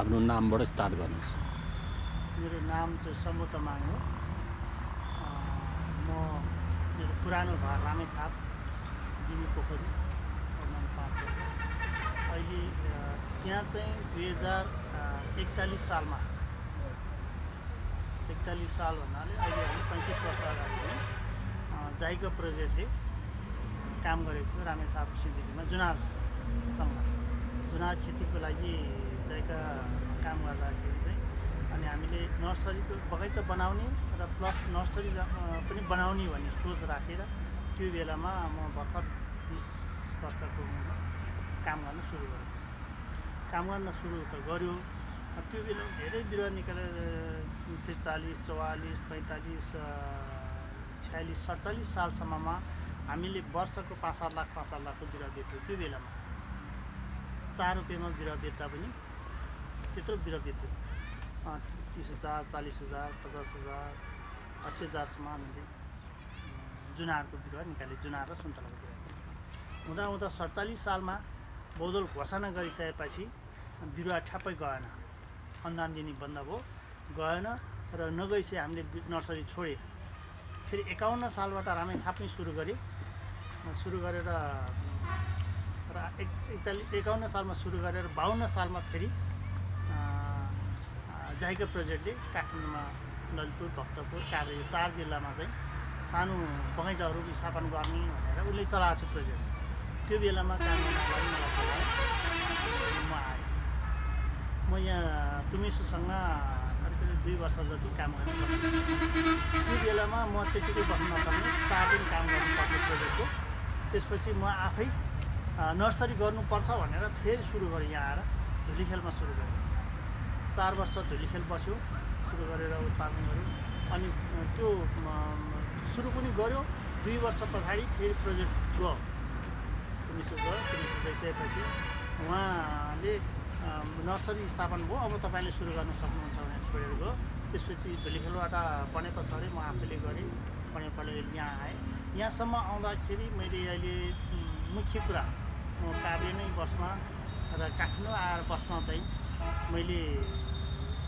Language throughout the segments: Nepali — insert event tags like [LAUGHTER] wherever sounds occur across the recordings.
आफ्नो नामबाट स्टार्ट गर्नुहोस्। मेरो नाम चाहिँ सम्बु तमाङ हो। म मेरो पुरानो घर रामेछाप दिमी पोखरी पाँच वर्ष अहिले त्यहाँ चाहिँ दुई हजार एकचालिस सालमा एकचालिस साल भन्नाले अहिले हामी पैँतिस वर्ष अगाडि चाहिँ जाइका प्रोजेक्टले काम गरेको थियो रामेछाप सिन्धुलीमा जुनारसँग जुनार खेतीको लागि जाइका काम गर्दाखेरि चाहिँ अनि हामीले नर्सरीको बगैँचा बनाउने र प्लस नर्सरी पनि बनाउने भन्ने सोच राखेर त्यो बेलामा म भर्खर तिस वर्षको उमेरमा काम गर्न सुरु गरेँ। काम गर्न सुरु त गऱ्यो त्यो बेला धेरै बिरुवा निकालेर त्रिचालिस चौवालिस पैँतालिस छयालिस सडचालिस सालसम्ममा हामीले वर्षको पाँच सात लाख पाँच सात लाखको बिरुवा बेच्थ्यौँ त्यो बेलामा चार रुपियाँमा बिरुवा बेच्दा पनि त्यत्रो बिरुवा अँ, तिस हजार चालिस हजार पचास हजार अस्सी हजारसम्म हामीले जुनारको बिरुवा निकाल्यो जुनार र सुन्तलाको बिरुवा। हुँदा हुँदा सडचालिस सालमा बौद्धल घोषणा गरिसकेपछि बिरुवा ठ्याप्पै गएन। अनुदान दिने बन्द भयो गएन र नगइसके हामीले नर्सरी छोडेँ। फेरि एकाउन्न सालबाट रामेछाप नै सुरु गरेँ। सुरु गरेर र एक एकचालिस एकाउन्न सालमा सुरु गरेर बाहन्न सालमा फेरि जाइका प्रोजेक्टले काठमाडौँमा ललितपुर भक्तपुर काभ्रे यो चार जिल्लामा चाहिँ सानो बगैँचाहरू स्थापन गर्ने भनेर उसले चलाएको छ प्रोजेक्ट। त्यो बेलामा काम गर्नलाई मलाई म आएँ। म यहाँ तुमिसुसँग करिब दुई वर्ष जति काम गर्न त्यो बेलामा म त्यतिकै बस्न नसक्ने चार दिन काम गर्नु पर्थ्यो प्रोजेक्टको। त्यसपछि म आफै नर्सरी गर्नुपर्छ भनेर फेरि सुरु गरेँ यहाँ आएर। धुलीखेलमा सुरु गरेँ। चार वर्ष धुलीखेल बस्यो सुरु गरेर उत्पादन गऱ्यो अनि त्यो सुरु पनि गऱ्यो दुई वर्ष पछाडि फेरि प्रोजेक्ट गयो। तुमिसु गयो तुमिसु गइसकेपछि उहाँले नर्सरी स्थापन भयो। अब तपाईँले सुरु गर्न सक्नुहुन्छ भनेर छोडेर गयो। त्यसपछि धुलीखेलबाट बनेपा सरेँ म आफैले गरेँ। बनेपाले यहाँ आएँ। यहाँसम्म आउँदाखेरि मैले अहिले मुख्य कुरा म काभ्रे नै बस्न र काठमाडौँ आएर बस्न चाहिँ मैले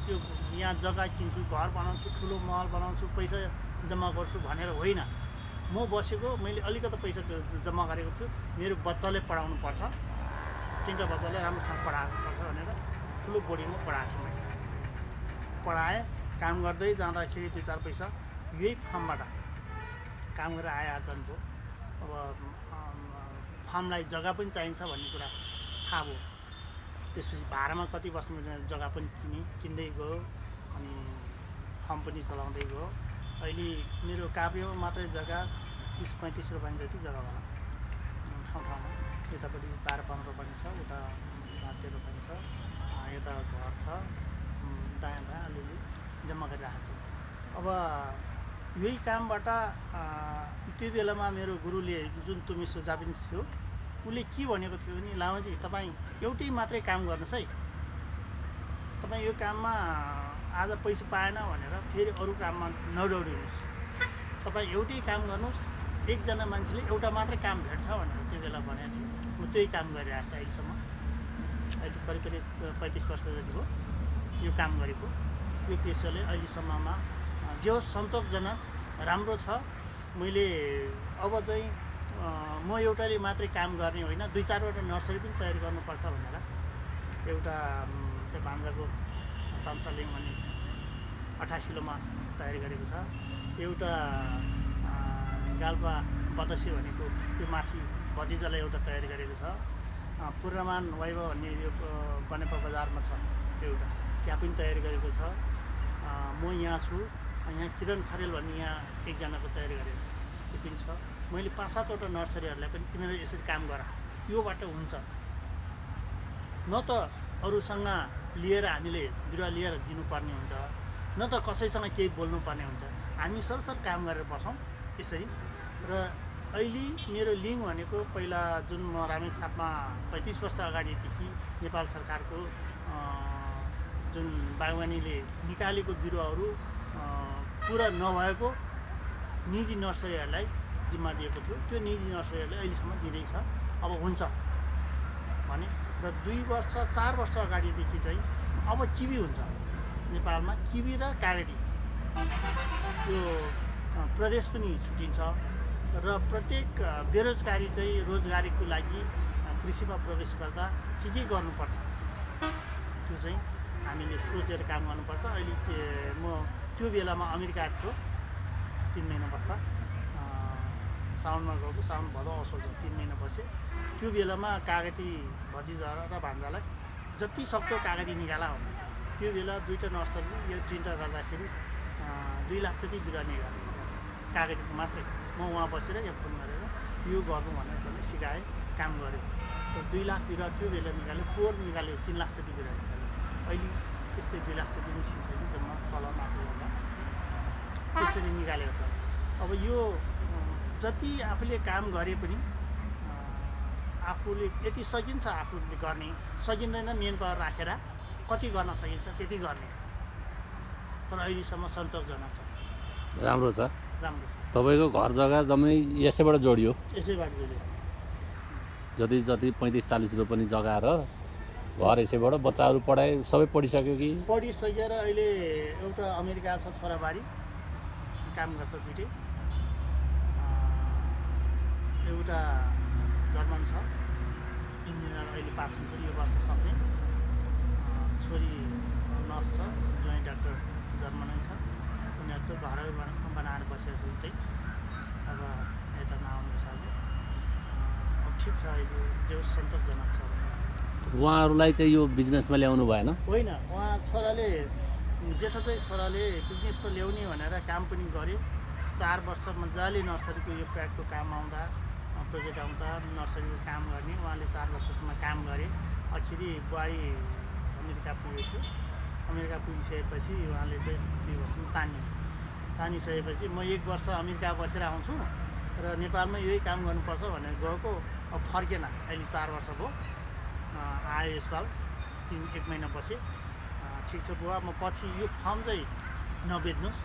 त्यो यहाँ जग्गा किन्छु घर बनाउँछु ठुलो महल बनाउँछु पैसा जम्मा गर्छु भनेर होइन। म बसेको मैले अलिकति पैसा जम्मा गरेको थियो मेरो बच्चाले पढाउनु पर्छ। तिनवटा बच्चाले राम्रोसँग पढाउनु पर्छ भनेर ठुलो बोर्डिङमा पढाएको थिएँ मैले। पढाएँ काम गर्दै जाँदाखेरि दुई चार पैसा यही फार्मबाट काम गरेर आए भयो अब फार्मलाई जग्गा पनि चाहिन्छ भन्ने कुरा थाहा भयो। त्यसपछि भाडामा कति बस्नु जग्गा पनि किनेँ किन्दै गयो अनि फार्म पनि चलाउँदै गयो। अहिले मेरो काभ्रेमा मात्रै जग्गा तिस पैँतिस रुपियाँ जति जग्गा होला। ठाउँ ठाउँमा। यतापट्टि बाह्र पन्ध्र पनि छ उता बाह्र पनि छ यता घर छ दायाँ दायाँ अलिअलि जम्मा गरिरहेको छु। अब यही कामबाट त्यो बेलामा मेरो गुरुले जुन तुमिसो जापिन्स थियो उसले के भनेको थियो भने लामाजी तपाईँ एउटै मात्रै काम गर्नुहोस् है। तपाईँ यो काममा आज पैसा पाएन भनेर फेरि अरू काममा नदौडिनुहोस् तपाईँ एउटै काम गर्नुहोस् एकजना मान्छेले एउटा मात्रै काम भेट्छ भनेर त्यो बेला भनेको थियो। म त्यही काम गरिरहेको छु अहिलेसम्म। अहिले करिब करिब पैँतिस वर्ष जति भयो यो काम गरेको। यो पेसाले अहिलेसम्ममा जे होस् सन्तोषजनक राम्रो छ मैले अब चाहिँ म एउटाले मात्रै काम गर्ने होइन दुई चारवटा नर्सरी पनि तयारी गर्नुपर्छ भनेर एउटा त्यो भान्जाको तम्सालिङ भन्ने अठासिलोमा तयारी गरेको छ। एउटा गाल्पा बदसी भनेको यो माथि भतिजालाई एउटा तयारी गरेको छ। पूर्णमान वैभव भन्ने यो बनेपा बजारमा छ एउटा। त्यहाँ पनि तयारी गरेको छ। म यहाँ छु यहाँ किरण खरेल भन्ने यहाँ एकजनाको तयारी गरेको छ। त्यो पनि छ। मैले पाँच सातवटा नर्सरीहरूलाई पनि तिमीहरू यसरी काम गर। योबाट हुन्छ। न त अरूसँग लिएर हामीले बिरुवा लिएर दिनुपर्ने हुन्छ। न त कसैसँग केही बोल्नुपर्ने हुन्छ। हामी सरसर काम गरेर बसौँ यसरी। र अहिले मेरो लिङ्क भनेको पहिला जुन म रामेछापमा पैँतिस वर्ष अगाडिदेखि नेपाल सरकारको जुन बागवानीले निकालेको बिरुवाहरू पुरा नभएको निजी नर्सरीहरूलाई जिम्मा दिएको थियो। त्यो निजी नर्सरीहरूले अहिलेसम्म दिँदैछ। अब हुन्छ। भने र दुई वर्ष चार वर्ष अगाडिदेखि चाहिँ अब किबी हुन्छ। नेपालमा किबी र कागती यो अ, प्रदेश पनि छुटिन्छ र प्रत्येक बेरोजगारी चाहिँ रोजगारीको लागि कृषिमा प्रवेश गर्दा के के गर्नुपर्छ? त्यो चाहिँ हामीले सोचेर काम गर्नुपर्छ। अहिले म त्यो बेलामा अमेरिका थियो तिन महिना बस्दा। साउनमा गएको साउन भदौ असोज तिन महिना बसेँ त्यो बेलामा कागती भतिजा र भान्जालाई जति सक्दो कागती निकाला हुन्थ्यो। त्यो बेला दुईवटा नर्सरी यो तिनवटा गर्दाखेरि दुई लाख जति बिरुवा निकालेको थियो। कागतीको मात्रै। म उहाँ बसेर यहाँ फोन गरेर यो गर्नु भनेर पनि सिकाएँ काम गरेँ। त्यो दुई लाख बिरुवा त्यो बेला निकाल्यो पोहोर निकाल्यो तिन लाख जति बिरुवा निकाल्यो। अहिले त्यस्तै दुई लाख जति निस्किन्छ कि जम्मा तल माथि गर्दा त्यसरी निकालेको छ। अब यो जति आफूले काम गरे पनि आफूले यति सकिन्छ आफूले गर्ने। सकिँदैन मेन पावर राखेर कति गर्न सकिन्छ त्यति गर्ने। तर अहिलेसम्म सन्तोषजनक छ। राम्रो छ। राम्रो तपाईँको घर जग्गा जम्मै यसैबाट जोडियो? यसैबाट जोड्यो। जति जति पैँतिस चालिस रुपियाँ पनि जग्गा र घर यसैबाट बच्चाहरू पढाइ सबै पढिसक्यो कि? पढिसकेर अहिले एउटा अमेरिका छ छोराबारी। काम गर्छ दुइटै। एउटा जर्मन छ। इन्जिनियर अहिले पास हुन्छ यो वर्ष सक्ने। छोरी नर्स छ जोइन्ट डाक्टर जर्मनै छ। उनीहरू त घरै बना- बनाएर बसेको छ उतै। अब यता नआउने हिसाबले। ठिक छ अहिले जे सन्तोषजनक छ। उहाँहरूलाई चाहिँ यो बिजनेसमा ल्याउनु भएन? होइन उहाँ छोराले जेठो चाहिँ छोराले बिजनेसमा ल्याउने भनेर काम पनि गर्यो। चार वर्ष मजाले नर्सरीको यो प्याडको काम आउँदा प्रोजेक्ट आउँदा नर्सरीको काम गर्ने। उहाँले चार वर्षसम्म काम गरे। अखिरी बुहारी अमेरिका पुगेको थियो। अमेरिका पुगिसकेपछि उहाँले चाहिँ दुई वर्षमा तान्यो। तानिसकेपछि म एक वर्ष अमेरिका बसेर आउँछु र नेपालमा यही काम गर्नुपर्छ भनेर गएको। अब फर्केन। अहिले चार वर्ष भयो। आयो यसपाल। तिन एक महिना बसेँ। ठिक छ बुवा। म पछि यो फर्म चाहिँ नबेच्नुहोस्।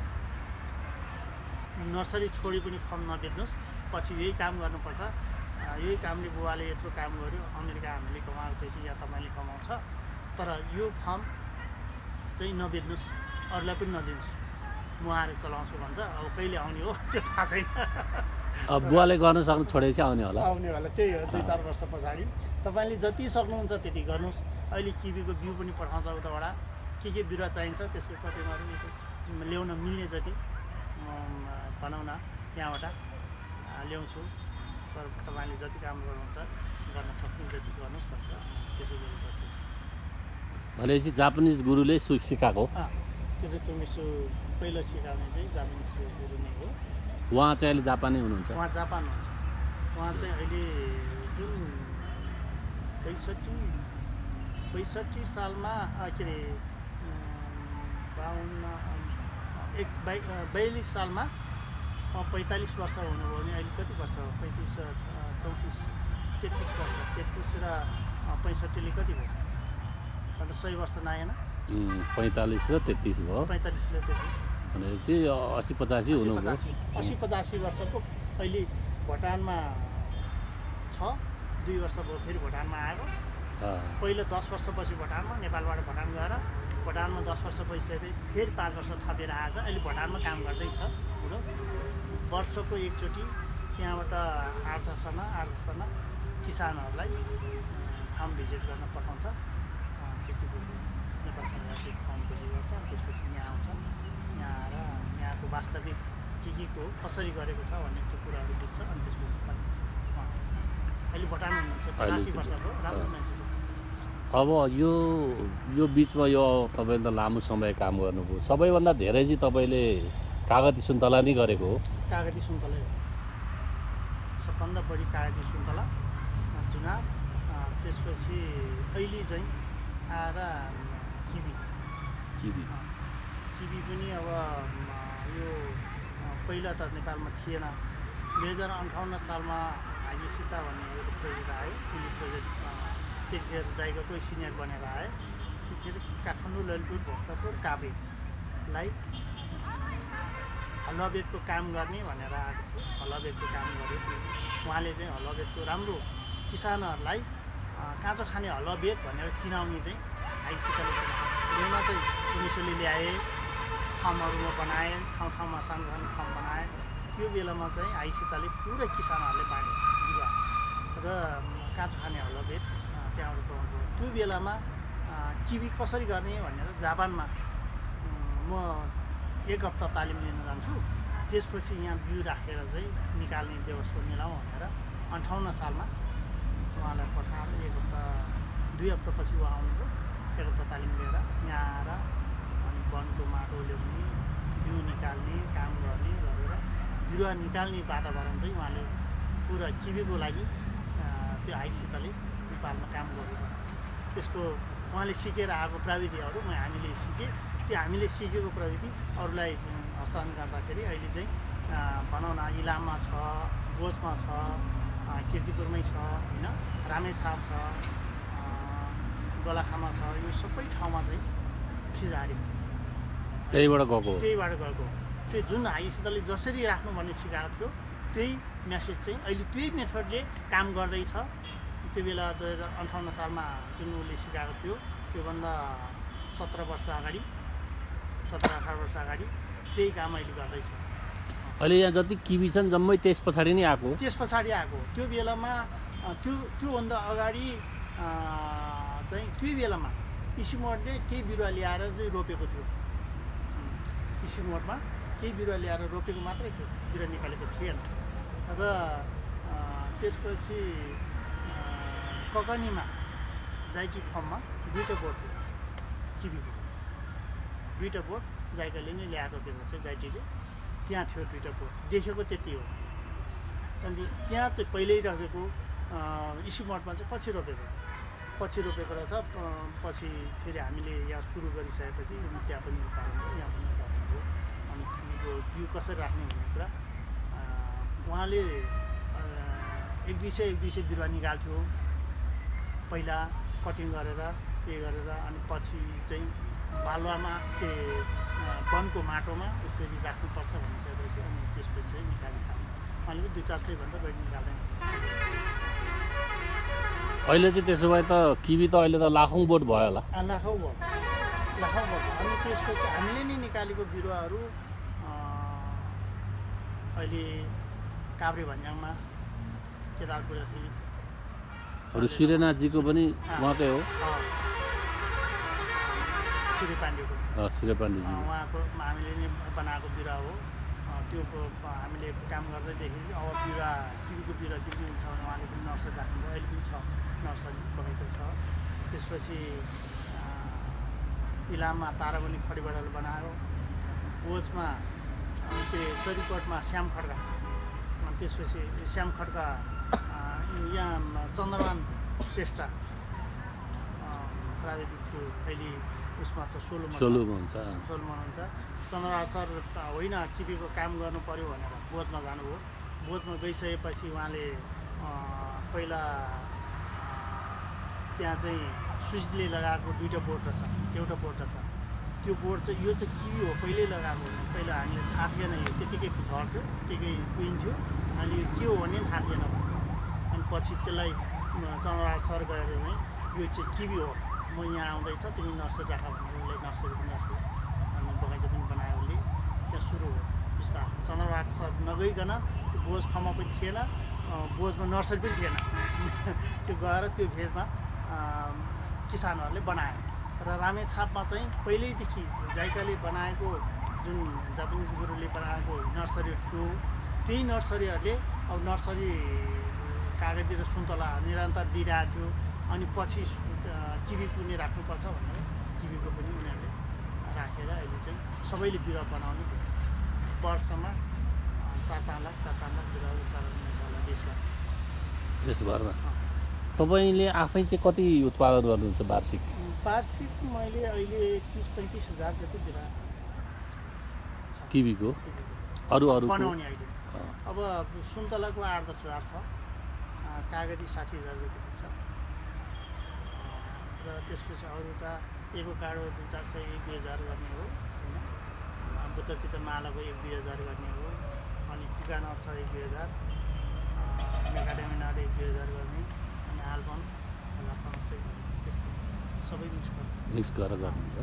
नर्सरी छोडी पनि फर्म नबेच्नुहोस्। पछि यही काम गर्नुपर्छ। यही कामले बुवाले यत्रो काम गर्यो अमेरिका हामीले कमाएको पैसा या तपाईँले कमाउँछ। तर यो फर्म चाहिँ नबेच्नुहोस् अरूलाई पनि नदिनुहोस्। म आएर चलाउँछु भन्छ। अब कहिले आउने हो त्यो थाहा छैन। अब बुवाले गर्न सक्नु छोडेपछि आउने होला। आउने होला त्यही हो दुई चार वर्ष पछाडि। तपाईँले जति सक्नुहुन्छ त्यति गर्नुहोस्। अहिले किबीको बिउ पनि पठाउँछ उताबाट। के के बिरुवा चाहिन्छ त्यसको कटिङहरू त्यो ल्याउन मिल्ने जति भनौँ न त्यहाँबाट ल्याउँछु तर तपाईँले जति काम गर्नुहुन्छ गर्न सक्ने जति गर्नुहोस् भन्छ। त्यसै गरी गर्दैछु भनेपछि जापानिज गुरुले सु सिकाएको त्यो चाहिँ तुमिसु पहिलो सिकाउने चाहिँ जापानिज गुरु नै हो। उहाँ चाहिँ अहिले जापानै हुनुहुन्छ? उहाँ जापान हुन्छ उहाँ चाहिँ अहिले जुन बैसठी बैसठी सालमा के अरे बाहन्न एक बयालिस सालमा पैँतालिस वर्ष हुनुभयो भने अहिले कति वर्ष? हो पैँतिस चौतिस तेत्तिस वर्ष। तेत्तिस र पैँसठीले कति भयो? अन्त सय वर्ष नआएन? पैँतालिस र तेत्तिस भयो। पैँतालिसले तेत्तिस। भनेपछि असी पचासी पचासी। असी पचासी वर्षको अहिले भुटानमा छ दुई वर्ष भयो फेरि भुटानमा आएको। पहिलो दस वर्षपछि भुटानमा नेपालबाट भुटान गएर भुटानमा दस वर्ष भइसकेपछि फेरि पाँच वर्ष थपेर आएछ अहिले भुटानमा काम गर्दैछ। बुढो वर्षको एकचोटि त्यहाँबाट आठ दसजना आठ दसजना किसानहरूलाई फार्म भिजिट गर्न पठाउँछ। अँ, खेतीपूर्ति नेपाल सरकारले फार्म भिजिट गर्छ त्यसपछि यहाँ आउँछ। यहाँ आएर यहाँको वास्तविक के के को कसरी गरेको छ भन्ने त्यो कुराहरू बुझ्छ अनि त्यसपछि फर्किन्छ। अहिले भुटान हुनुहुन्छ पचासी चाहिँ- वर्ष भयो। राम्रो। मान्छे छ। अब यो यो बिचमा यो तपाईँले त लामो समय काम गर्नुभयो। सबैभन्दा धेरै चाहिँ तपाईँले कागती सुन्तला नै गरेको हो। कागती सुन्तलै हो। सबभन्दा बढी कागती सुन्तला अ, त्यसपछि अहिले चाहिँ आएर किबी किबी किबी पनि अब यो पहिला त नेपालमा थिएन। दुई हजार अन्ठाउन्न सालमा हाइसिता भन्ने एउटा प्रोजेक्ट आयो। कुली प्रोजेक्ट त्यतिखेर जाइगोकै सिनियर बनेर आयो त्यतिखेर काठमाडौँ ललितपुर भक्तपुर काभ्रेलाई हलुवाबेदको काम गर्ने भनेर आएको थियो हलुवाबेदको काम गर्यो उहाँले चाहिँ हलुवाबेदको राम्रो किसानहरूलाई काँचो खाने हलुवाबेद भनेर चिनाउने चाहिँ आइसितले चाहिँ बेलमा चाहिँ पुलिसले ल्याए फर्महरू बनाएँ ठाउँ ठाउँमा सानो सानो फर्म बनाएँ। त्यो बेलामा चाहिँ आइसितले पुरै किसानहरूले बाँडे बिरुवा र काँचो भेट अ, त्यहाँबाट पाउनुभयो। त्यो बेलामा किबी कसरी गर्ने भनेर जापानमा म एक हप्ता तालिम लिन जान्छु। त्यसपछि यहाँ बिउ राखेर चाहिँ निकाल्ने व्यवस्था मिलाउँ भनेर अन्ठाउन्न सालमा उहाँलाई पठाएर एक हप्ता दुई हप्तापछि उहाँ आउनुभयो। एक हप्ता तालिम लिएर यहाँ आएर अनि वनको माटो ल्याउने बिउ निकाल्ने काम गर्ने गरेर बिरुवा निकाल्ने वातावरण चाहिँ उहाँले पुरा किबीको लागि त्यो आइसितले नेपालमा काम गर्नु त्यसको उहाँले सिकेर आएको प्रविधिहरू म हामीले सिकेँ। त्यो हामीले सिकेको प्रविधि अरूलाई हस्तान्तरण गर्दाखेरि अहिले चाहिँ भनौँ न इलाममा छ गोजमा छ किर्तिपुरमै छ होइन? रामेछाप छ अ, दोलाखामा छ यो सबै ठाउँमा चाहिँ फिजारी त्यहीबाट गएको त्यहीबाट गएको त्यो जुन हाइसितले जसरी राख्नु भन्ने सिकाएको थियो त्यही म्यासेज चाहिँ अहिले त्यही मेथडले काम गर्दैछ। त्यो बेला दुई हजार अन्ठाउन्न सालमा जुन उसले सिकाएको थियो त्योभन्दा सत्र वर्ष अगाडि सत्र अठार वर्ष अगाडि। त्यही काम अहिले गर्दैछ। अहिले यहाँ जति किबी छन् जम्मै त्यस पछाडि नै आएको त्यस पछाडि आएको त्यो बेलामा त्यो त्योभन्दा अगाडि चाहिँ त्यो बेलामा इसिमोडले केही बिरुवा ल्याएर चाहिँ रोपेको थियो। इसिमोडमा केही बिरुवा ल्याएर रोपेको मात्रै थियो। बिरुवा निकालेको थिएन। र त्यसपछि ककनीमा जाइटी फर्ममा दुईवटा बोर्ड थियो। किबीको दुईवटा बोर्ड जाइकाले नै ल्याएर रोपेको छ जाइटीले। त्यहाँ थियो दुईवटा बोर्ड देखेको त्यति हो। अनि त्यहाँ चाहिँ पहिल्यै रोपेको इस्यु मठमा चाहिँ पछि रोपेको। पछि रोपेको रहेछ। पछि फेरि हामीले यहाँ सुरु गरिसकेपछि त्यहाँ पनि पाल्नुभयो यहाँ पनि राख्नुभयो अनि किवीको बिउ कसरी राख्ने भन्ने कुरा उहाँले एक दुई सय एक दुई सय बिरुवा निकाल्थ्यो। पहिला कटिङ गरेर पे गरेर अनि पछि चाहिँ बालुवामा के वनको माटोमा यसरी राख्नुपर्छ भनिसकेपछि अनि त्यसपछि चाहिँ निकाल्ने खाने। पनि दुई चार सयभन्दा बढी निकाल्दैन। अहिले चाहिँ त्यसो भए त किबी त अहिले त लाखौँ बोट भयो होला। लाखौँ भयो लाखौँ भयो अनि त्यसपछि हामीले नै निकालेको बिरुवाहरू अहिले काभ्रे भन्ज्याङमा केदारपुरदेखि अरू सूर्यनाथजीको पनि उहाँकै हो। सूर्य पाण्डेको सूर्य पाण्डेजी अँ, उहाँको हामीले नै बनाएको बिरुवा हो। त्यो हामीले काम गर्दैदेखि अब बिरुवा किवीको बिरुवा बिक्री हुन्छ भने उहाँले पनि नर्सरी राख्नुभयो। अहिले पनि छ नर्सरी बगैँचा छ। त्यसपछि इलाममा ताराबनी खडीबडाले बनायो। बोजमा के चरीकोटमा श्याम खड्का। अनि त्यसपछि श्याम खड्का यहाँ चन्द्रमान श्रेष्ठ। प्राविधिक थियो। अहिले उसमा छ सोलुमा छ। सोलुमा हुन्छ। सोलुमा हुन्छ। चन्द्रहार सर त होइन किबीको काम गर्नु पऱ्यो भनेर बोजमा जानुभयो। बोजमा गइसकेपछि उहाँले पहिला त्यहाँ चाहिँ स्विचले लगाएको दुईवटा बोर्ड रहेछ एउटा बोर्ड रहेछ त्यो बोर्ड चाहिँ यो चाहिँ किबी हो? पहिल्यै लगाएको होइन पहिला हामीले थाहा थिएन यो। त्यतिकै झर्थ्यो त्यतिकै कुहिन्थ्यो अनि यो के हो भने थाहा थिएन। अनि पछि त्यसलाई अँ, चन्द्रहार सर गएर चाहिँ यो चाहिँ किबी हो। म यहाँ आउँदैछ तिमी नर्सरी राख भनेर उसले नर्सरी पनि राख्यो अनि बगैँचा पनि बनायो उसले त्यहाँ सुरु हो बिस्तार चन्द्रबहादुर सर नगइकन त्यो बोझ फार्ममा पनि थिएन बोझमा नर्सरी पनि थिएन त्यो गएर त्यो फेरमा किसानहरूले बनायो र रामेछापमा चाहिँ पहिल्यैदेखि जाइकाले बनाएको जुन जापानिज गुरुले बनाएको नर्सरी थियो त्यही नर्सरीहरूले अब नर्सरी कागती र सुन्तला निरन्तर दिइरहेको थियो अनि पछि किबी पनि राख्नुपर्छ भनेर किबीको पनि उनीहरूले राखेर अहिले चाहिँ सबैले बिरुवा बनाउने वर्षमा चार पाँच लाख चार पाँच लाख बिरुवा उत्पादन हुन्छ होला देशमा। देशभरमा? तपाईँले आफै चाहिँ कति उत्पादन गर्नुहुन्छ वार्षिक? वार्षिक मैले अहिले तिस पैँतिस हजार जति बिरुवा किबीको। अरू अरूको? बनाउने अहिले। अब सुन्तलाको आठ दस हजार छ। कागती साठी हजार जति छ। र त्यसपछि अरू त एभोकाडो दुई चार सय एक दुई हजार गर्ने हो होइन? अँ, बुद्धचित्त मालाको एक दुई हजार गर्ने हो अनि कुकानट छ एक दुई हजार मेकाडेमिनाट एक दुई हजार गर्ने अनि आल्बम हजार पाँच सय त्यस्तै सबै मिक्स गर्छ मिक्स गरेर गर्छ।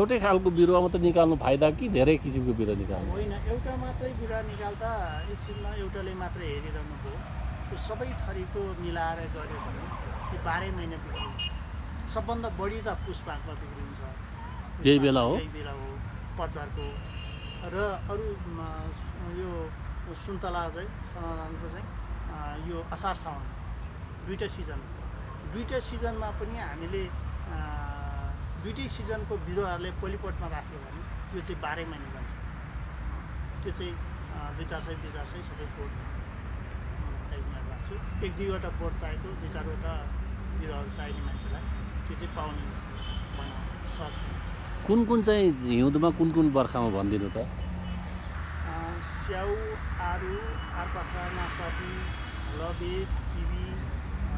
एउटै खालको बिरुवा मात्रै निकाल्नु फाइदा कि धेरै किसिमको बिरुवा निकाल्नु? होइन एउटा मात्रै बिरुवा निकाल्दा एकछिनमा एउटाले मात्रै हेरिरहनु भयो त्यो सबै थरीको मिलाएर गऱ्यो भने त्यो बाह्रै महिना बिक्री हुन्छ सबभन्दा बढी त पुष्पाकमा बिक्री हुन्छ। यही बेला हो? यही बेला हो पचारको र अरू यो सुन्तला चाहिँ समाधानको चाहिँ यो असार साउन दुइटा सिजन हुन्छ। दुइटा सिजनमा पनि हामीले दुइटै सिजनको बिरुवाहरूले पोलिपोटमा राख्यो भने यो चाहिँ बाह्रै महिना जान्छ। त्यो चाहिँ दुई चार सय दुई चार सय सबै बोट त्यहाँनिर राख्छु। एक दुईवटा बोट चाहिएको दुई चारवटा बिरुवाहरू चाहिने मान्छेलाई त्यो चाहिँ पाउने हुन्छ। कुन कुन चाहिँ हिउँदमा कुन कुन बर्खामा भनिदिनु त? स्याउ आरु आरपाखा नासपाती लबेद किवी अ,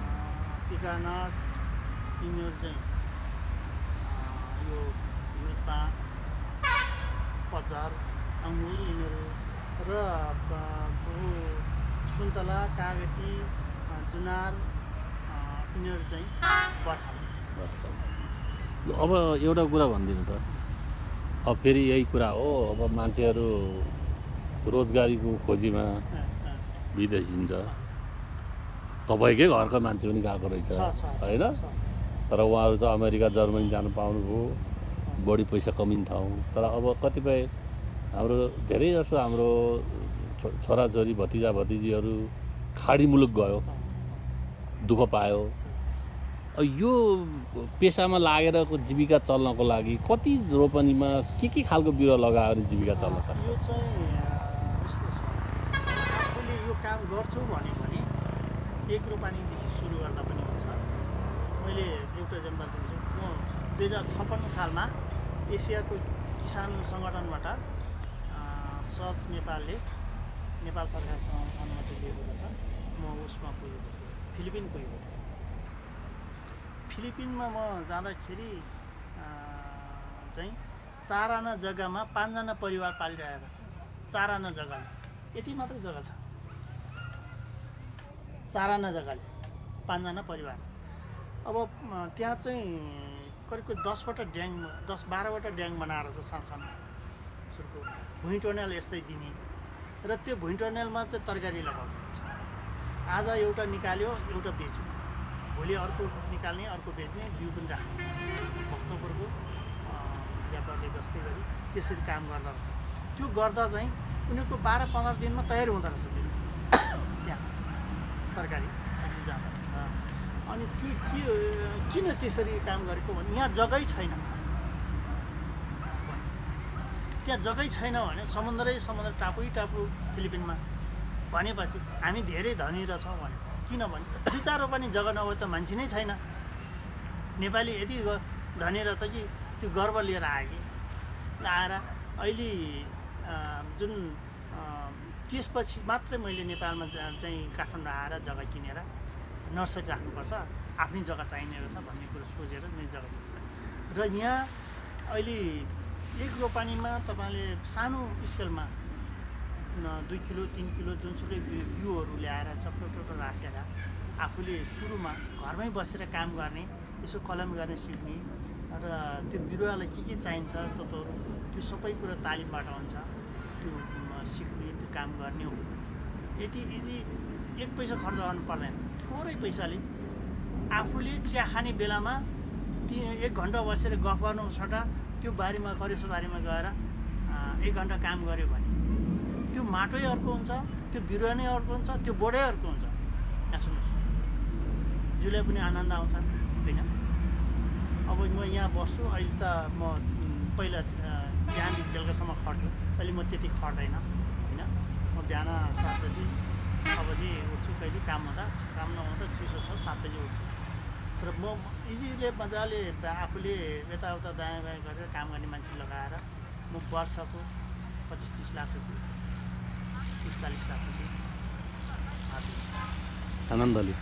पिकानट यिनीहरू चाहिँ यो हिउँदमा पजार अङ्गुर यिनीहरू र सुन्तला कागती जुनार यिनीहरू चाहिँ बर्खामा। अब एउटा कुरा भनिदिनु त। अब फेरि यही कुरा हो अब मान्छेहरू रोजगारीको खोजीमा अ, अ, विदेश हिँड्छ तपाईँकै घरको मान्छे पनि गएको रहेछ होइन। तर उहाँहरू चाहिँ अमेरिका जर्मनी जानु पाउनुभयो। बढी पैसा कमिने ठाउँ। तर अब कतिपय हाम्रो धेरै जसो हाम्रो छो छोराछोरी भतिजा भतिजीहरू खाडी मुलुक गयो दुःख पायो। यो पेसामा लागेर जीविका चल्नको लागि कति रोपनीमा के के खालको बिरुवा लगायो भने जीविका चल्न सक्छ? यो चाहिँ यस्तो छ। आफूले यो काम गर्छु भन्यो भने एक रोपानीदेखि सुरु गर्दा पनि हुन्छ। मैले एउटा एक्जाम्पल दिन्छु। म दुई हजार छप्पन्न सालमा एसियाको किसान सङ्गठनबाट सच नेपालले नेपाल सरकारसँग अनुमति लिएको रहेछ म उसमा पुगेको थिएँ फिलिपिन पुगेको थिएँ। फिलिपिनमा म जाँदाखेरि चाहिँ चार आना जग्गामा पाँचजना परिवार पालिरहेका छन्। चार आना जग्गाले। यति मात्रै जग्गा छ। चार आना जग्गाले पाँचजना परिवार। अब त्यहाँ चाहिँ करिब करिब दसवटा ड्याङ दस बाह्रवटा ड्याङ बनाएर छ सानो सानो सुरुको भुइँ टनेल यस्तै दिने र त्यो भुइँ टनेलमा चाहिँ तरकारी लगाउने आज एउटा निकाल्यो एउटा बेच्यो। भोलि अर्को निकाल्ने अर्को बेच्ने बिउ पनि राख्ने। भक्तपुरको व्यापारले जस्तै गरी त्यसरी काम गर्दो रहेछ। त्यो गर्दा चाहिँ उनीहरूको बाह्र पन्ध्र दिनमा तयार हुँदो रहेछ बिउ। त्यहाँ तरकारी जाँदो रहेछ। अनि त्यो के किन त्यसरी काम गरेको भने यहाँ जग्गै छैन। त्यहाँ जग्गै छैन भने समुद्रै समुद्र टापुै टापु फिलिपिनमा भनेपछि हामी धेरै धनी रहेछौँ भने किनभने दुई चार रोपनी जग्गा नभए त मान्छे नै छैन। नेपाली यति धनी रहेछ कि त्यो गर्व लिएर आयो कि। आएर अहिले जुन त्यसपछि मात्रै मैले नेपालमा चाहिँ काठमाडौँ आएर जग्गा किनेर नर्सरी राख्नुपर्छ। आफ्नै जग्गा चाहिने रहेछ भन्ने कुरो सोचेर मैले जग्गा किनेँ। र यहाँ अहिले एक रोपानीमा तपाईँले सानो स्केलमा दुई किलो तिन किलो जुनसुकै बिउ बिउहरू ल्याएर टक्टर राखेर आफूले सुरुमा घरमै बसेर काम गर्ने यसो कलम गर्ने सिक्ने र त्यो बिरुवालाई के के चाहिन्छ तत्त्वहरू त्यो सबै कुरा तालिमबाट हुन्छ। त्यो सिक्ने त्यो काम गर्ने हो। यति इजी एक पैसा खर्च गर्नु पर्दैन। थोरै पैसाले आफूले चिया खाने बेलामा ती एक घन्टा बसेर गफ गर्नु सट्टा त्यो बारीमा करेसो बारीमा गएर एक घन्टा काम गऱ्यो भने त्यो माटै अर्को हुन्छ त्यो बिरुवा नै अर्को हुन्छ त्यो बोर्डै अर्को हुन्छ। यहाँ सुन्नुहोस्। जिउलाई पनि आनन्द आउँछ होइन? अब म यहाँ बस्छु अहिले त म पहिला बिहानदेखि बेलुकासम्म खट्छु अहिले म त्यति खट्दैन होइन? म बिहान सात बजी छ बजी उठ्छु कहिले काम हुँदा काम नहुँदा चिसो छ सात बजी उठ्छु। तर म इजिले मजाले आफूले यताउता दायाँ बायाँ गरेर काम गर्ने मान्छे लगाएर म वर्षको पच्चिस तिस लाख रुपियाँ तिस चालिस लाख रुपियाँ। आनन्दले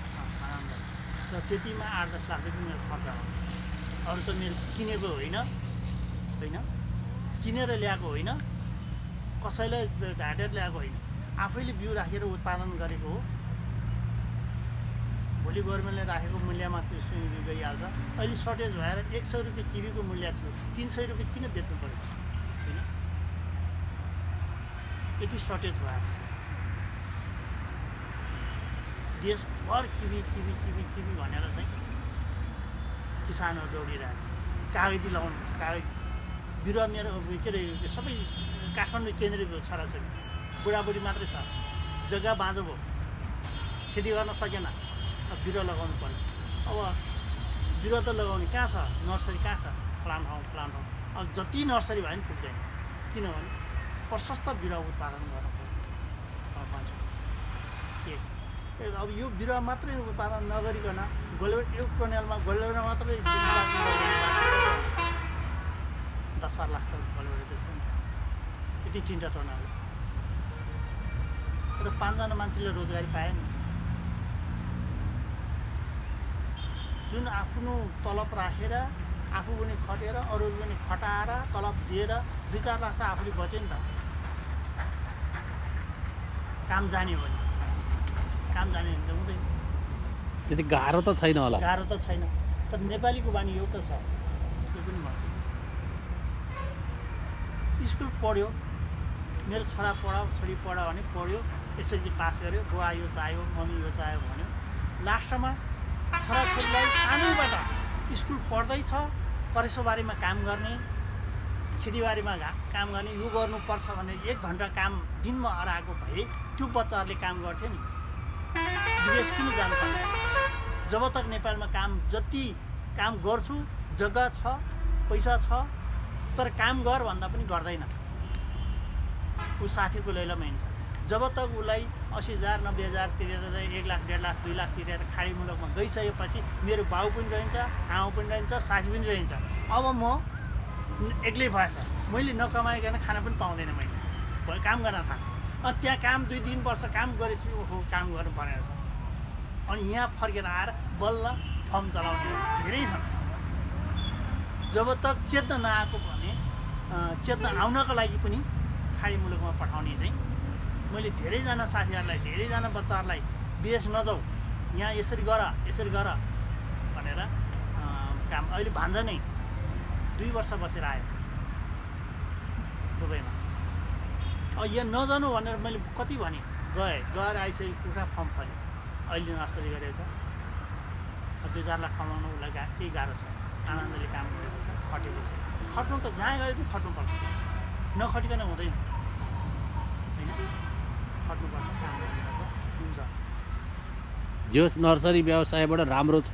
तर त्यतिमा आठ दस लाख रुपियाँ मेरो खर्च हो। अरू त मेरो किनेको होइन होइन? किनेर ल्याएको होइन। कसैलाई ढाँटेर ल्याएको होइन। आफैले बिउ राखेर उत्पादन गरेको हो। भोलि गभर्मेन्टले राखेको मूल्यमा त्यो गइहाल्छ। अहिले सर्टेज भएर एक सय रुपियाँ किबीको मूल्य थियो। तिन सय रुपियाँ किन बेच्नु पऱ्यो होइन यति सर्टेज भएर देशभर किबी किबी किबी किबी भनेर चाहिँ किसानहरू दौडिरहेछ कागती लगाउनुपर्छ कागती बिरुवा मेरो के अरे सबै काठमाडौँ केन्द्रीय छोराछोरी बुढाबुढी मात्रै छ। जग्गा बाँझो भयो। खेती गर्न सकेन। बिरुवा लगाउनु पऱ्यो अब बिरुवा त लगाउने कहाँ छ? नर्सरी कहाँ छ? फलाम ठाउँ फलाम ठाउँ। अब जति नर्सरी भए पनि पुग्दैन। किनभने प्रशस्त बिरुवा उत्पादन गर्नु पऱ्यो अब यो बिरुवा मात्रै उत्पादन नगरिकन गोलबेट एक टनेलमा गोलबेटमा मात्रै दस बाह्र लाख त गोलबेट बेच्छ नि त यति तिनवटा टनेल। र पाँचजना मान्छेले रोजगारी पाए नि जुन आफ्नो तलब राखेर आफू पनि खटेर अरू पनि खटाएर तलब दिएर दुई चार लाख त आफूले बच्यो नि त। काम जाने हो भने। काम जाने भने त हुँदैन। त्यति गाह्रो त छैन होला। गाह्रो त छैन। तर नेपालीको बानी एउटा छ। त्यो पनि भन्छु। स्कुल पढ्यो। मेरो छोरा पढाऊ छोरी पढायो भने पढ्यो। एसएलसी पास गर्यो। बुवा यो चाह्यो मम्मी यो चाह्यो भन्यो। लास्टमा छोराछोरीलाई सानैबाट स्कुल पढ्दैछ। करेसोबारीमा काम गर्ने खेतीबारीमा घा काम गर्ने यो गर्नुपर्छ भनेर एक घन्टा काम दिनमा हराएको भए त्यो बच्चाहरूले काम गर्थ्यो नि। विदेश किन जानु पर्ने? जब तक नेपालमा काम जति काम गर्छु जग्गा छ पैसा छ तर काम गर भन्दा पनि गर्दैन। ऊ साथीको लैलामा हिँड्छ। जब तक उसलाई असी हजार नब्बे हजार तिरेर एक लाख डेढ लाख दुई लाख तिरेर खाडी मुलुकमा गइसकेपछि मेरो बाउ पनि रहन्छ आमा पनि रहन्छ सासू पनि रहन्छ। अब म एक्लै भएछ। मैले नकमाइकन खाना पनि पाउँदैन मैले। काम गर्न थाल। त्यहाँ काम दुई तिन वर्ष काम गरेपछि ओहो काम गर्नु पर्ने रहेछ। अनि यहाँ फर्केर आएर बल्ल फर्म चलाउने धेरै छन्। जब तक चेत्न नआएको भने चेत्न आउनको लागि पनि खाडी मुलुकमा पठाउने चाहिँ मैले धेरैजना साथीहरूलाई धेरैजना बच्चाहरूलाई विदेश नजाऊ यहाँ यसरी गर यसरी गर भनेर काम अहिले भान्जा नै दुई वर्ष बसेर आयो दुबईमा। यहाँ नजानु भनेर मैले कति भने गएँ। गएर आइसकेपछि कुखुरा फर्म फल्यो अहिले नर्सरी गरेछ। अब दुई चार लाख कमाउनु उसलाई गा केही गाह्रो छ। आनन्दले काम गरेको छ खटेको छ। खट्नु त जहाँ गए पनि खट्नुपर्छ नखटिकन हुँदैन। होइन? खट्नुपर्छ काम गर्नुपर्छ हुन्छ। जोस् नर्सरी व्यवसायबाट राम्रो छ।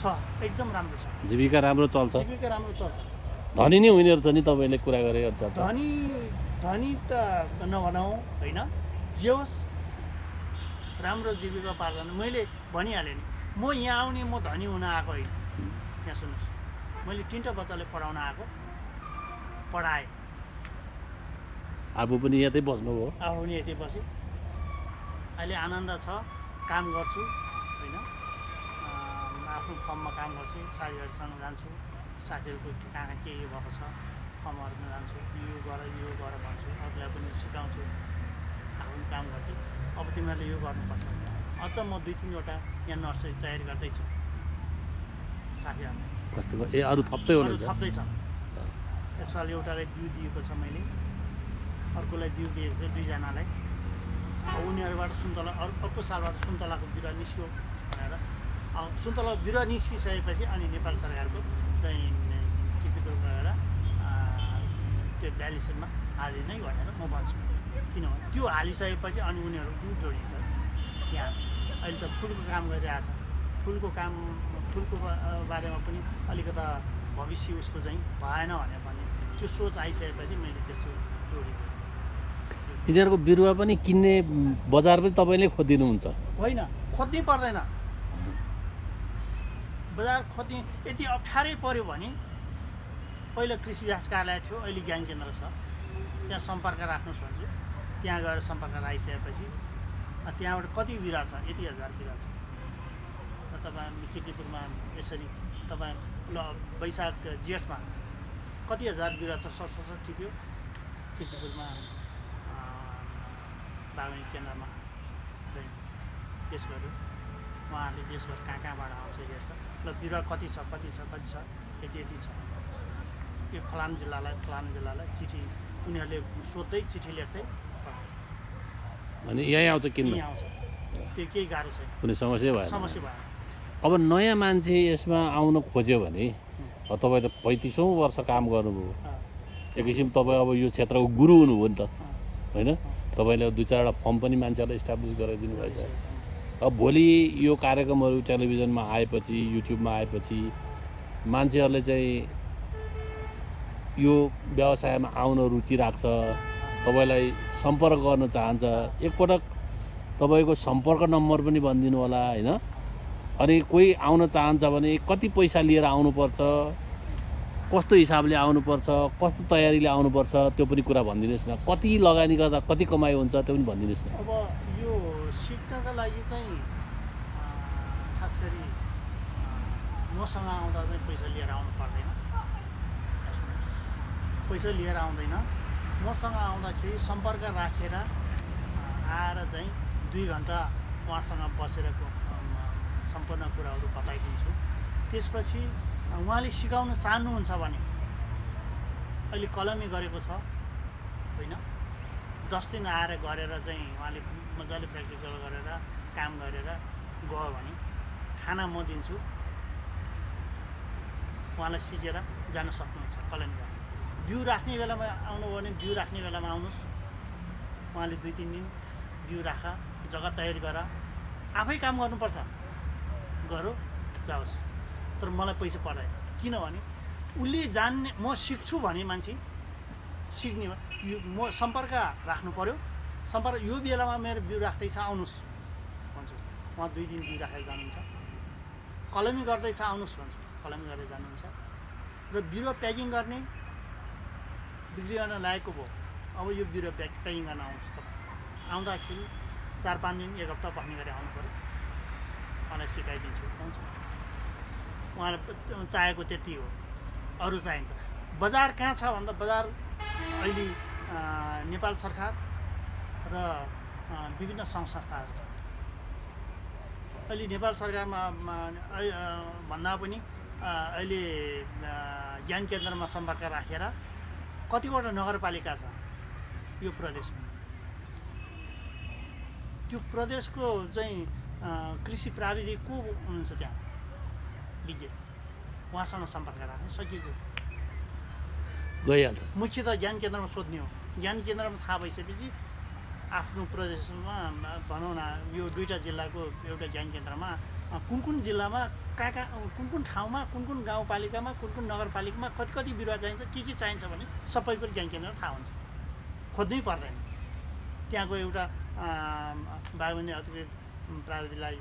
छ। एकदम राम्रो छ। जीविका राम्रो चल्छ। जीविका राम्रो चल्छ। धनी नै उनीहरू छ नि तपाईँले कुरा गरे धनी धनी त नभनौँ होइन? जे होस् राम्रो जीविका पार्दैन। मैले भनिहालेँ नि म यहाँ आउने म धनी हुन आएको होइन। यहाँ सुन्नुहोस् मैले तिनवटा बच्चाले पढाउन आएको पढाएँ। आफू पनि यतै बस्नुभयो आफू पनि यति बसेँ। अहिले आनन्द छ काम गर्छु होइन? आफ्नो फर्ममा काम गर्छु साथीहरूसँग जान्छु। साथीहरूको कहाँ के भएको छ फर्महरूमा जान्छु यो गर यो गर भन्छु अरूलाई पनि सिकाउँछु आफू पनि काम गर्छु। अब तिमीहरूले यो गर्नुपर्छ। अझ म दुई तिनवटा यहाँ नर्सरी तयारी गर्दैछु। साथीहरूलाई। कस्तो? ए अरू थप्दै अरू हुनुहुन्छ थप्दैछ यसपालि एउटालाई बिउ दिएको छ मैले। अर्कोलाई बिउ दिएको छ दुईजनालाई। अब उनीहरूबाट सुन्तला अरू अर्को सालबाट सुन्तलाको बिरुवा निस्क्यो भनेर। अब सुन्तला बिरुवा निस्किसकेपछि अनि नेपाल सरकारको चाहिँ त्यो भ्यालिसनमा हालि नै भनेर म भन्छु। किनभने त्यो हालिसकेपछि अनि उनीहरू पनि जोडिन्छ। यहाँ अहिले त फुलको काम गरिरहेछ। फुलको काम फुलको बारेमा पनि अलिकता भविष्य उसको चाहिँ भएन भने भने त्यो सोच आइसकेपछि मैले त्यसो जोडेको। तिनीहरूको बिरुवा पनि किन्ने बजार पनि तपाईँले खोजिदिनुहुन्छ? होइन खोज्नै पर्दैन। बजार खोज्ने यति अप्ठ्यारै पऱ्यो भने पहिला कृषि विकास कार्यालय थियो अहिले ज्ञान केन्द्र छ। त्यहाँ सम्पर्क राख्नुहोस् भन्छु। त्यहाँ गएर सम्पर्क राखिसकेपछि त्यहाँबाट कति बिरुवा छ? यति हजार बिरुवा छ। तपाईँ किर्तिपुरमा यसरी तपाईँ ल वैशाख जेठमा कति हजार बिरुवा छ? सरसर टिप्यो किर्तिपुरमा बागवानी केन्द्रमा चाहिँ पेस गर्यो। उहाँहरूले देशभर कहाँ कहाँबाट आउँछ हेर्छ। ल बिरुवा कति छ? कति छ? कति छ? यति यति छ। यो फलानु जिल्लालाई फलानु जिल्लालाई चिठी उनीहरूले सोध्दै चिठी लेख्दै अनि यहीँ आउँछ किन्न यहीँ आउँछ। त्यो केही गाह्रो छैन। कुनै समस्या भएन। समस्या भएन। अब नयाँ मान्छे यसमा आउन खोज्यो भने तपाईँ त पैँतिसौँ वर्ष काम गर्नुभयो। एक किसिम तपाईँ अब यो क्षेत्रको गुरु हुनुभयो नि त। होइन? तपाईँले दुई चारवटा फर्म पनि मान्छेहरूलाई इस्टाब्लिस गराइदिनु भएछ। अब भोलि यो कार्यक्रमहरू टेलिभिजनमा आएपछि युट्युबमा आएपछि मान्छेहरूले चाहिँ यो व्यवसायमा आउन रुचि राख्छ तपाईँलाई सम्पर्क गर्न चाहन्छ एकपटक तपाईँको सम्पर्क नम्बर पनि भनिदिनु होला होइन? अनि कोही आउन चाहन्छ भने कति पैसा लिएर आउनुपर्छ कस्तो हिसाबले आउनुपर्छ कस्तो तयारीले आउनुपर्छ त्यो पनि कुरा भनिदिनुहोस् न। कति लगानी गर्दा कति कमाइ हुन्छ त्यो पनि भनिदिनुहोस् न। अब यो सिक्नका लागि चाहिँ खास गरी मसँग आउँदा चाहिँ पैसा लिएर आउनु पर्दैन। पैसा लिएर आउँदैन। मसँग आउँदाखेरि सम्पर्क राखेर आएर चाहिँ दुई घन्टा उहाँसँग बसेर सम्पूर्ण कुराहरू बताइदिन्छु। त्यसपछि उहाँले सिकाउन चाहनुहुन्छ भने अहिले कलमी गरेको छ होइन? दस दिन आएर गरेर चाहिँ उहाँले मजाले प्र्याक्टिकल गरेर काम गरेर गयो भने खाना म दिन्छु। उहाँलाई सिकेर जान सक्नुहुन्छ कलमी बिउ राख्ने बेलामा आउनुभयो भने बिउ राख्ने बेलामा आउनुहोस्। उहाँले दुई तिन दिन बिउ राख जग्गा तयारी गर। आफै काम गर्नुपर्छ। गरो जाओस्। तर मलाई पैसा पर्दैन किनभने उसले जान्ने म सिक्छु भने मान्छे सिक्ने यो म सम्पर्क राख्नु पऱ्यो सम्पर्क यो बेलामा मेरो बिउ राख्दैछ आउनुहोस् भन्छु। उहाँ दुई दिन बिउ राखेर जानुहुन्छ। कलमी गर्दैछ आउनुहोस् भन्छु। कलमी गरेर जानुहुन्छ। र बिरुवा प्याकिङ गर्ने बिक्री गर्न लागेको भयो। अब यो बिरुवा प्याकिङ गर्न आउँछु तपाईँ। आउँदाखेरि चार पाँच दिन एक हप्ता बस्ने गरी आउनु पऱ्यो। उहाँलाई सिकाइदिन्छु भन्छु। उहाँलाई चाहेको त्यति हो। अरू चाहिन्छ। बजार कहाँ छ भन्दा बजार अहिले नेपाल सरकार र विभिन्न सङ्घ संस्थाहरू छ अहिले नेपाल सरकारमा भन्दा पनि अहिले ज्ञान केन्द्रमा सम्पर्क राखेर कतिवटा नगरपालिका छ यो प्रदेशमा? त्यो प्रदेशको चाहिँ कृषि प्राविधिक को हुनुहुन्छ त्यहाँ? विज्ञ उहाँसँग सम्पर्क राख्नु सकिएको? गइहाल्छ। मुख्य त ज्ञान केन्द्रमा सोध्ने हो। ज्ञान केन्द्रमा थाहा भइसकेपछि आफ्नो प्रदेशमा भनौँ न यो दुईवटा जिल्लाको एउटा ज्ञान केन्द्रमा कुन कुन जिल्लामा कहाँ कहाँ कुन कुन ठाउँमा कुन कुन गाउँपालिकामा कुन कुन नगरपालिकामा कति कति बिरुवा चाहिन्छ के के चाहिन्छ भने सबै कुरो ज्ञान केन्द्रमा थाहा हुन्छ। खोज्नै पर्दैन। त्यहाँको एउटा बागबन्दी अधिकृत प्राविधिकलाई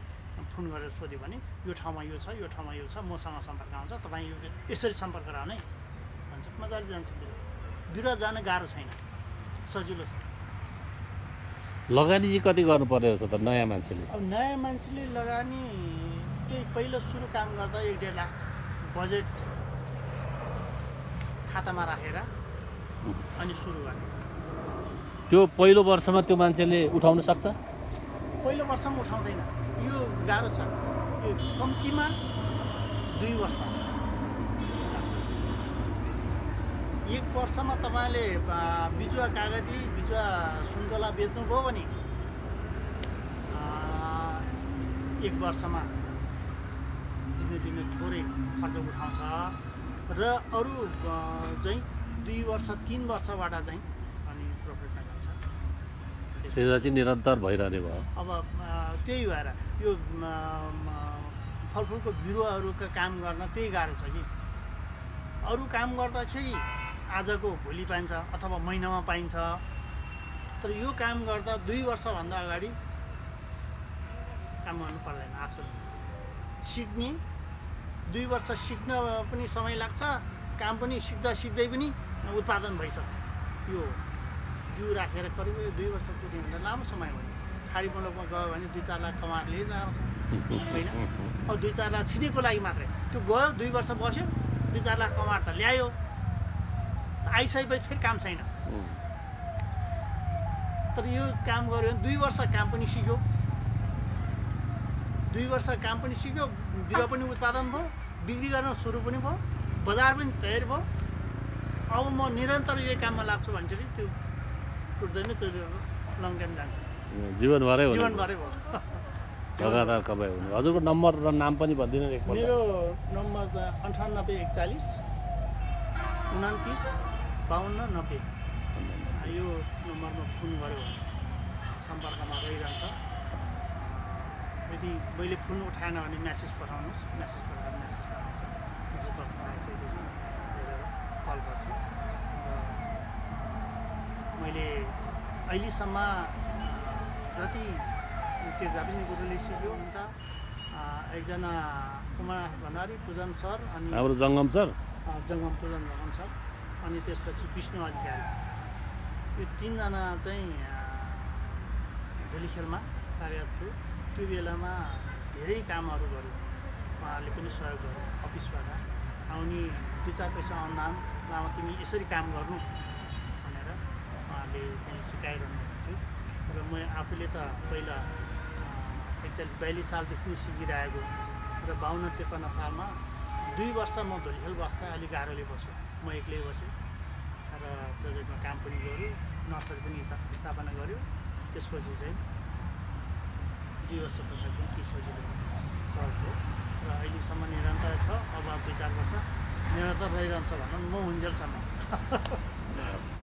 फोन गरेर सोध्यो भने यो ठाउँमा यो छ यो ठाउँमा यो छ मसँग सम्पर्क आउँछ तपाईँ यो यसरी सम्पर्क रहने? भन्छ मजाले जान्छ बिरुवा। बिरुवा जान गाह्रो छैन। सजिलो छ। लगानी चाहिँ कति गर्नुपर्ने रहेछ त नयाँ मान्छेले? अब नयाँ मान्छेले लगानी त्यही पहिलो सुरु काम गर्दा एक डेढ लाख बजेट खातामा राखेर अनि सुरु गर्ने। त्यो पहिलो वर्षमा त्यो मान्छेले उठाउन सक्छ? पहिलो वर्षमा उठाउँदैन। यो गाह्रो छ। यो कम्तीमा दुई वर्ष। लाग्छ एक वर्षमा तपाईँले बिजुवा कागती बिजुवा सुन्तला बेच्नुभयो भने एक वर्षमा दिनु दिनु थोरै खर्च उठाउँछ र अरू चाहिँ दुई वर्ष तिन वर्षबाट चाहिँ अनि प्रफिटमा जान्छ त्यसमा चाहिँ निरन्तर भइरहने भयो। अब त्यही भएर यो फलफुलको बिरुवाहरूको काम गर्न त्यही गाह्रो छ कि। अरू काम गर्दाखेरि आजको भोलि पाइन्छ अथवा महिनामा पाइन्छ। तर यो काम गर्दा दुई वर्षभन्दा अगाडि काम गर्नु पर्दैन आजकल सिक्ने दुई वर्ष सिक्न पनि समय लाग्छ काम पनि सिक्दा सिक्दै पनि उत्पादन भइसक्छ। यो बिउ राखेर करिब दुई वर्ष पुग्यो भन्दा लामो समय नि खाडी मुलुकमा गयो भने दुई चार लाख कमाएर लिएर आउँछ होइन? अब दुई चार लाख छिटेको लागि मात्रै। त्यो गयो दुई वर्ष बस्यो दुई चार लाख कमाएर त ल्यायो। त आइसकेपछि फेरि काम छैन। तर यो काम गऱ्यो भने दुई वर्ष काम पनि सिक्यो। दुई वर्ष काम पनि सिक्यो बिरुवा पनि उत्पादन भयो। बिक्री गर्न सुरु पनि भयो बजार पनि तयार भयो। अब म निरन्तर यही काममा लाग्छु भनेपछि त्यो टुट्दैन त्यो लङ टाइम जान्छ। जीवनभरै जीवनभरै भयो। [LAUGHS] लगातार कमाइ हुने। हजुरको नम्बर र नाम पनि भनिदिनु मेरो नम्बर अन्ठानब्बे एकचालिस उन्तिस बाहन्न नब्बे। यो नम्बरमा फोन गऱ्यो भने सम्पर्कमा रहिरहन्छ। यदि मैले फोन उठाएन भने म्यासेज पठाउनुहोस्। म्यासेज पठाएर म्यासेज पठाउँछ म्यासेज पठाउनु आइसकेपछि हेरेर कल गर्छु। र मैले अहिलेसम्म जति त्यो जापानी गुरुले सिक्यो हुन्छ एकजना कुमार भण्डारी पूजन सर अनि हाम्रो जङ्गम सर। जङ्गम पूजन जङ्गम सर अनि त्यसपछि विष्णु अधिकारी। यो तिनजना चाहिँ धुलीखेलमा कार्यरत थियो त्यो बेलामा धेरै कामहरू गर्यो। उहाँहरूले पनि सहयोग गर्यो अफिसबाट। आउने दुई चार पैसा अनुदान लामा तिमी यसरी काम गर्नु भनेर उहाँहरूले चाहिँ सिकाइरहनु थियो र म आफूले त पहिला एकचालिस बयालिस सालदेखि नै सिकिरहेको र बाहन्न त्रिपन्न सालमा दुई वर्ष म धुलिखेल बस्दा अलिक गाह्रोले बस्यो। म एक्लै बसेँ र प्रोजेक्टमा काम पनि गऱ्यो नर्सरी पनि स्था- स्थापना गऱ्यो। त्यसपछि चाहिँ दुई वर्ष पछाडि चाहिँ के सजिलो सहज भयो र अहिलेसम्म निरन्तर छ अब दुई चार वर्ष निरन्तर रहिरहन्छ भनौँ म हुन्जेलसम्म। [LAUGHS]